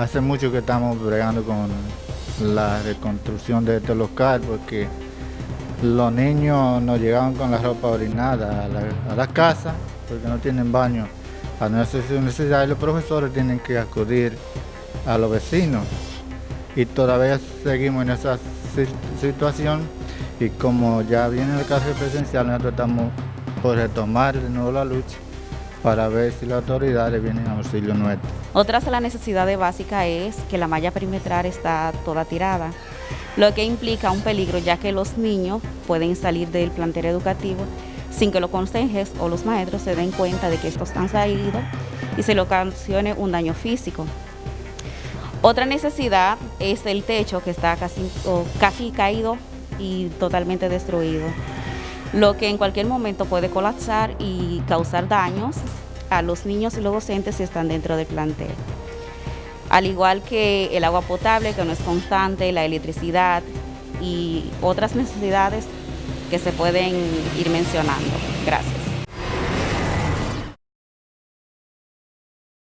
hace mucho que estamos bregando con la reconstrucción de este local porque los niños no llegaban con la ropa orinada a la, casa porque no tienen baño. A nuestra necesidad y los profesores tienen que acudir a los vecinos. Y todavía seguimos en esa situación y como ya viene el caso presencial nosotros estamos por retomar de nuevo la lucha para ver si las autoridades vienen a auxilio nuestro. Otra de las necesidades básicas es que la malla perimetral está toda tirada, lo que implica un peligro ya que los niños pueden salir del plantel educativo sin que los consejes o los maestros se den cuenta de que estos están salidos y se le ocasione un daño físico. Otra necesidad es el techo que está casi, casi caído y totalmente destruido lo que en cualquier momento puede colapsar y causar daños a los niños y los docentes si están dentro del plantel. Al igual que el agua potable, que no es constante, la electricidad y otras necesidades que se pueden ir mencionando. Gracias.